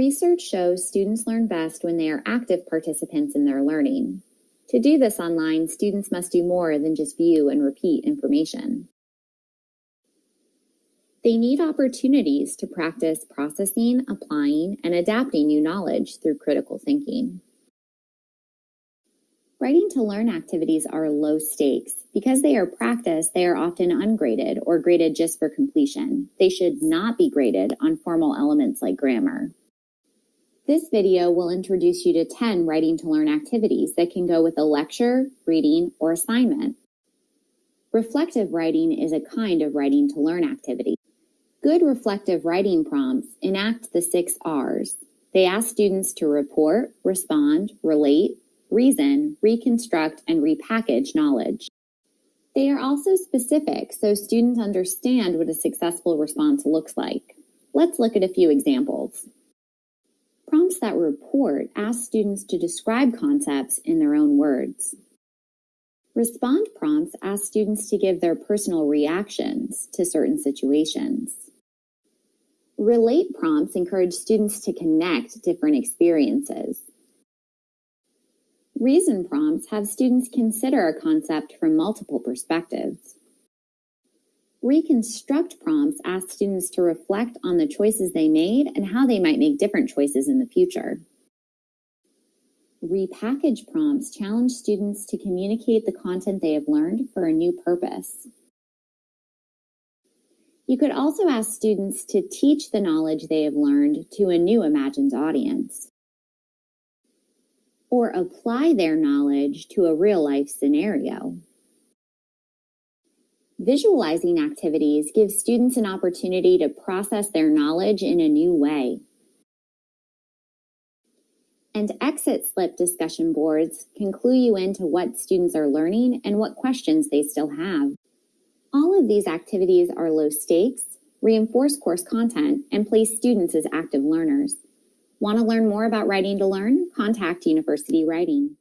Research shows students learn best when they are active participants in their learning. To do this online, students must do more than just view and repeat information. They need opportunities to practice processing, applying, and adapting new knowledge through critical thinking. Writing to learn activities are low stakes. Because they are practice, they are often ungraded or graded just for completion. They should not be graded on formal elements like grammar. This video will introduce you to 10 writing to learn activities that can go with a lecture, reading, or assignment. Reflective writing is a kind of writing to learn activity. Good reflective writing prompts enact the six R's. They ask students to report, respond, relate, reason, reconstruct, and repackage knowledge. They are also specific so students understand what a successful response looks like. Let's look at a few examples. Prompts that report ask students to describe concepts in their own words. Respond prompts ask students to give their personal reactions to certain situations. Relate prompts encourage students to connect different experiences. Reason prompts have students consider a concept from multiple perspectives. Reconstruct prompts ask students to reflect on the choices they made and how they might make different choices in the future. Repackage prompts challenge students to communicate the content they have learned for a new purpose. You could also ask students to teach the knowledge they have learned to a new imagined audience or apply their knowledge to a real life scenario. Visualizing activities give students an opportunity to process their knowledge in a new way. And exit slip discussion boards can clue you into what students are learning and what questions they still have. All of these activities are low stakes, reinforce course content, and place students as active learners. Want to learn more about Writing to Learn? Contact University Writing.